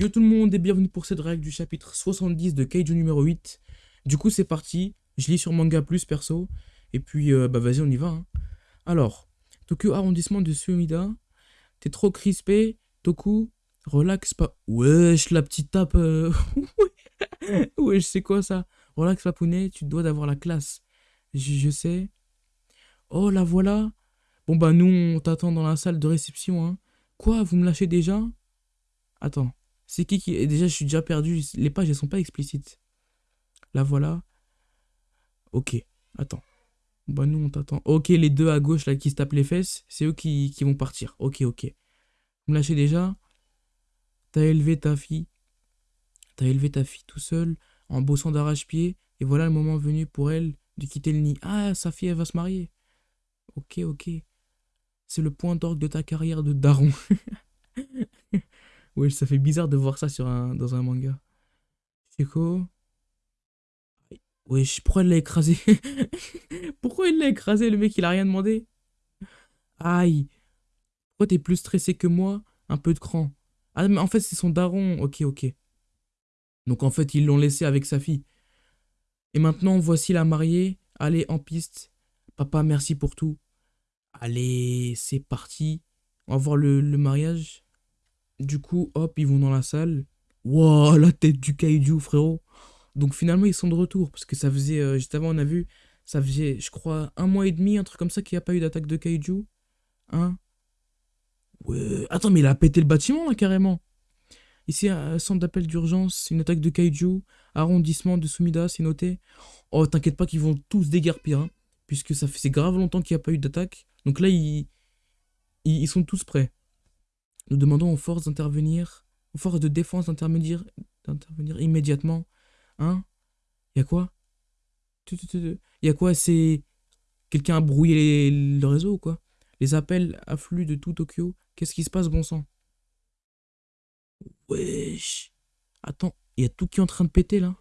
Yo tout le monde et bienvenue pour cette règle du chapitre 70 de Kaiju numéro 8. Du coup c'est parti, je lis sur Manga Plus perso, et puis euh, bah vas-y on y va. hein. Alors, Tokyo arrondissement de Sumida, t'es trop crispé, Toku, relax pas... Wesh la petite tape... euh, Wesh c'est quoi ça? Relax papounet, tu dois d'avoir la classe. Je, je sais. Oh la voilà Bon bah nous on t'attend dans la salle de réception hein. Quoi, vous me lâchez déjà? Attends. C'est qui qui... Déjà, je suis déjà perdu. Les pages, elles sont pas explicites. La voilà. Ok. Attends. Bah, nous, on t'attend. Ok, les deux à gauche, là, qui se tapent les fesses, c'est eux qui, qui vont partir. Ok, ok. Vous me lâchez déjà T'as élevé ta fille. T'as élevé ta fille tout seul, en bossant d'arrache-pied. Et voilà le moment venu pour elle de quitter le nid. Ah, sa fille, elle va se marier. Ok, ok. C'est le point d'orgue de ta carrière de daron. Ouais, ça fait bizarre de voir ça sur un, dans un manga. Chico. Wesh, pourquoi elle l'a écrasé? Pourquoi il l'a écrasé, le mec, il a rien demandé? Aïe. Pourquoi t'es plus stressé que moi? Un peu de cran. Ah, mais en fait, c'est son daron. Ok, ok. Donc, en fait, ils l'ont laissé avec sa fille. Et maintenant, voici la mariée. Allez, en piste. Papa, merci pour tout. Allez, c'est parti. On va voir le mariage. Du coup, hop, ils vont dans la salle. Wow, la tête du kaiju, frérot. Donc finalement, ils sont de retour. Parce que ça faisait, euh, juste avant, on a vu, ça faisait, je crois, un mois et demi, un truc comme ça, qu'il n'y a pas eu d'attaque de kaiju. Hein? Ouais. Attends, mais il a pété le bâtiment, là, carrément. Ici, un centre d'appel d'urgence, une attaque de kaiju. Arrondissement de Sumida, c'est noté. Oh, t'inquiète pas qu'ils vont tous déguerpir, hein, Puisque ça fait grave longtemps qu'il n'y a pas eu d'attaque. Donc là, ils, ils sont tous prêts. Nous demandons aux forces d'intervenir, aux forces de défense d'intervenir, immédiatement. Hein Y a quoi? Tu- tu- tu- tu- Y a quoi? C'est quelqu'un a brouillé le réseau ou quoi? Les appels affluent de tout Tokyo. Qu'est-ce qui se passe, bon sang? Wesh. Attends, il y a tout qui est en train de péter là.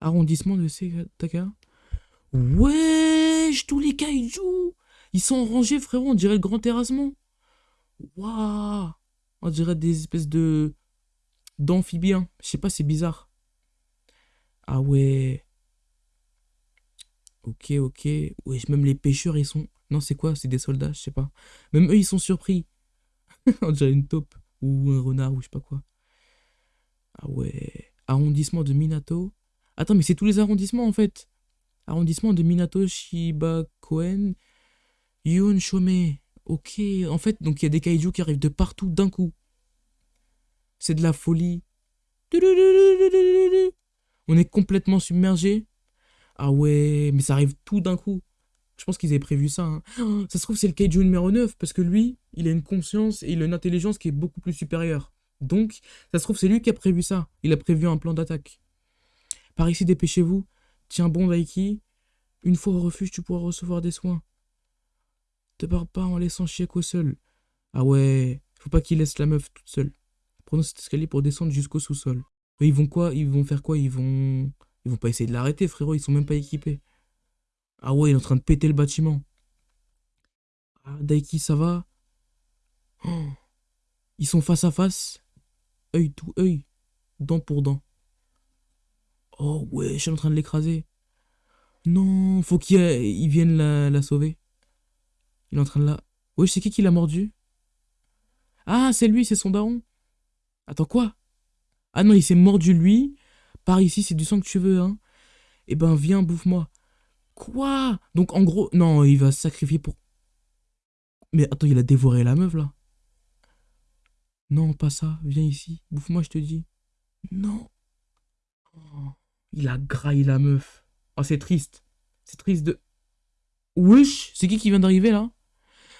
Arrondissement de Setaka. Wesh, tous les kaiju Ils sont rangés, frérot, on dirait le grand terrassement. Waouh On dirait des espèces de... d'amphibiens. Je sais pas, c'est bizarre. Ah ouais. Ok, ok. Ouais, même les pêcheurs, ils sont... Non, c'est quoi? C'est des soldats, je sais pas. Même eux, ils sont surpris. On dirait une taupe. Ou un renard, ou je sais pas quoi. Ah ouais. Arrondissement de Minato. Attends, mais c'est tous les arrondissements, en fait. Arrondissement de Minato, Shibakoen, Yun, Shome. Ok, en fait, donc il y a des kaiju qui arrivent de partout d'un coup. C'est de la folie. On est complètement submergé. Ah ouais, mais ça arrive tout d'un coup. Je pense qu'ils avaient prévu ça. hein. Oh, Ça se trouve, c'est le kaiju numéro 9, parce que lui, il a une conscience et il a une intelligence qui est beaucoup plus supérieure. Donc, ça se trouve, c'est lui qui a prévu ça. Il a prévu un plan d'attaque. Par ici, dépêchez-vous. Tiens bon, Daiki. Une fois au refuge, tu pourras recevoir des soins. Te barre pas en laissant Chieko seul. Ah ouais, faut pas qu'il laisse la meuf toute seule. Prenons cet escalier pour descendre jusqu'au sous-sol. Ils vont quoi? Ils vont faire quoi? Ils vont... Ils vont pas essayer de l'arrêter, frérot, ils sont même pas équipés. Ah ouais, il est en train de péter le bâtiment. Ah, Daiki, ça va? Oh. Ils sont face à face. Œil tout œil. Dent pour dent. Oh ouais, je suis en train de l'écraser. Non, faut qu'il il vienne la, la sauver. Il est en train de la... Ouais, c'est qui qui l'a mordu? Ah, c'est lui, c'est son daron. Attends, quoi? Ah non, il s'est mordu lui. Par ici, c'est du sang que tu veux, hein. Eh ben, viens, bouffe-moi. Quoi? Donc, en gros... Non, il va se sacrifier pour... Mais attends, il a dévoré la meuf, là. Non, pas ça. Viens ici. Bouffe-moi, je te dis. Non. Oh, il a graillé la meuf. Oh, c'est triste. C'est triste de... Wesh C'est qui qui vient d'arriver, là?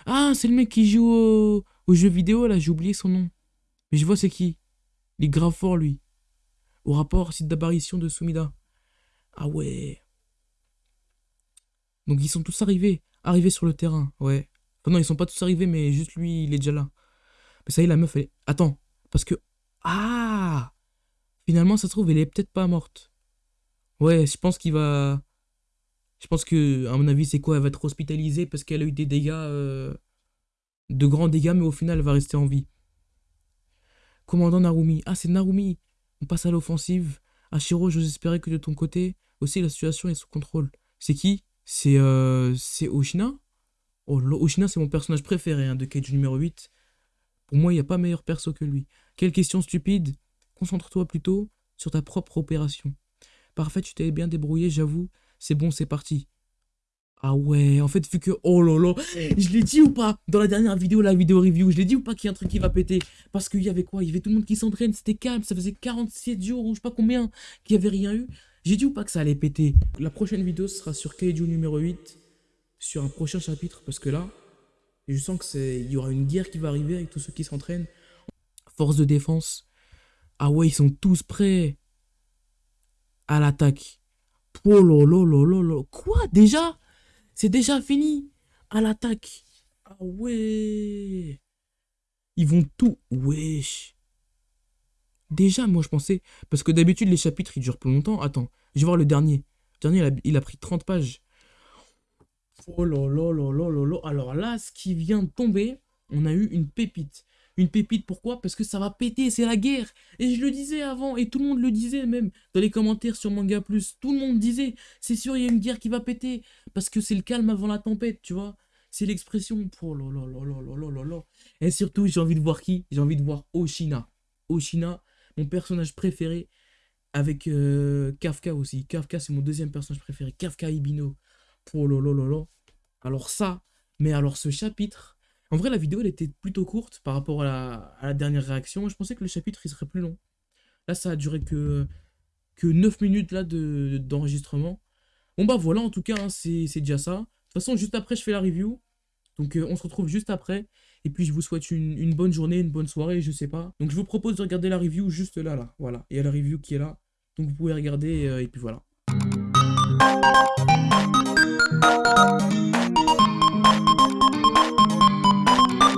Ah, c'est le mec qui joue au... jeu vidéo, là. J'ai oublié son nom. Mais je vois c'est qui. Il est grave fort, lui. Au rapport, site d'apparition de Sumida. Ah ouais. Donc, ils sont tous arrivés. Arrivés sur le terrain, ouais. Enfin, non, ils sont pas tous arrivés, mais juste lui, il est déjà là. Mais ça y est, la meuf, elle est... Attends, parce que... Ah Finalement, ça se trouve, elle est peut-être pas morte. Ouais, je pense qu'il va... Je pense que, à mon avis, c'est quoi? Elle va être hospitalisée parce qu'elle a eu des dégâts... euh, De grands dégâts, mais au final, elle va rester en vie. Commandant Narumi. Ah, c'est Narumi. On passe à l'offensive. Ashiro, j'ose espérer que de ton côté, aussi la situation est sous contrôle. C'est qui? C'est euh, Oshina? Oh, Oshina, c'est mon personnage préféré hein, de Cage numéro 8. Pour moi, il n'y a pas meilleur perso que lui. Quelle question stupide Concentre-toi plutôt sur ta propre opération. Parfait, tu t'es bien débrouillé, j'avoue. C'est bon, c'est parti. Ah ouais, en fait, vu que... Oh là là, je l'ai dit ou pas Dans la dernière vidéo, la vidéo review, je l'ai dit ou pas qu'il y a un truc qui va péter? Parce qu'il y avait quoi? Il y avait tout le monde qui s'entraîne, c'était calme, ça faisait 47 jours ou je sais pas combien qu'il n'y avait rien eu. J'ai dit ou pas que ça allait péter? La prochaine vidéo sera sur Kaiju numéro 8, sur un prochain chapitre, parce que là, je sens que c'est il y aura une guerre qui va arriver avec tous ceux qui s'entraînent. Force de défense. Ah ouais, ils sont tous prêts à l'attaque. Là. Quoi? Déjà? C'est déjà fini? À l'attaque. Ah ouais. Ils vont tout. Wesh. Déjà, moi je pensais. Parce que d'habitude, les chapitres ils durent plus longtemps. Attends, je vais voir le dernier. Le dernier, il a, pris 30 pages. Oh là là là. Alors là, ce qui vient de tomber, on a eu une pépite. Une pépite, pourquoi? Parce que ça va péter, c'est la guerre. Et je le disais avant, et tout le monde le disait même, dans les commentaires sur Manga Plus. Tout le monde disait, c'est sûr, il y a une guerre qui va péter. Parce que c'est le calme avant la tempête, tu vois. C'est l'expression. Oh là là là là Et surtout, j'ai envie de voir qui? J'ai envie de voir Oshina. Oshina, mon personnage préféré, avec euh, Kafka aussi. Kafka, c'est mon deuxième personnage préféré. Kafka Ibino. Oh là là. Alors ça, mais alors ce chapitre, en vrai, la vidéo, elle était plutôt courte par rapport à la, dernière réaction. Je pensais que le chapitre, il serait plus long. Là, ça a duré que, que 9 minutes d'enregistrement. bon, bah voilà, en tout cas, hein, c'est déjà ça. De toute façon, juste après, je fais la review. Donc, euh, on se retrouve juste après. Et puis, je vous souhaite une, une, bonne journée, une bonne soirée, je sais pas. Donc, je vous propose de regarder la review juste là, là. Voilà. Il y a la review qui est là. Donc, vous pouvez regarder, euh, et puis voilà.